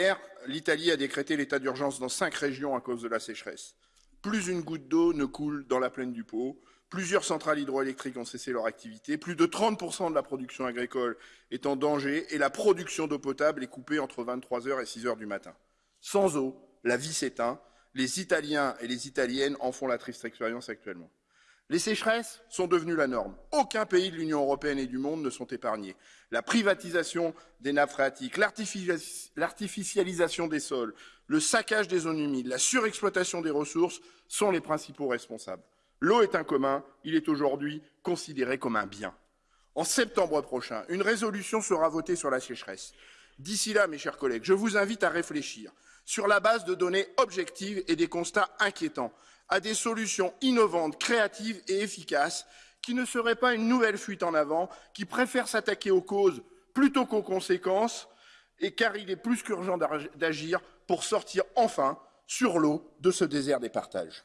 Hier, l'Italie a décrété l'état d'urgence dans cinq régions à cause de la sécheresse. Plus une goutte d'eau ne coule dans la plaine du Pau. Plusieurs centrales hydroélectriques ont cessé leur activité. Plus de 30% de la production agricole est en danger et la production d'eau potable est coupée entre 23h et 6h du matin. Sans eau, la vie s'éteint. Les Italiens et les Italiennes en font la triste expérience actuellement. Les sécheresses sont devenues la norme. Aucun pays de l'Union européenne et du monde ne sont épargnés. La privatisation des nappes phréatiques, l'artificialisation des sols, le saccage des zones humides, la surexploitation des ressources sont les principaux responsables. L'eau est un commun, il est aujourd'hui considéré comme un bien. En septembre prochain, une résolution sera votée sur la sécheresse. D'ici là, mes chers collègues, je vous invite à réfléchir sur la base de données objectives et des constats inquiétants à des solutions innovantes, créatives et efficaces qui ne seraient pas une nouvelle fuite en avant, qui préfèrent s'attaquer aux causes plutôt qu'aux conséquences, et car il est plus qu'urgent d'agir pour sortir enfin, sur l'eau, de ce désert des partages.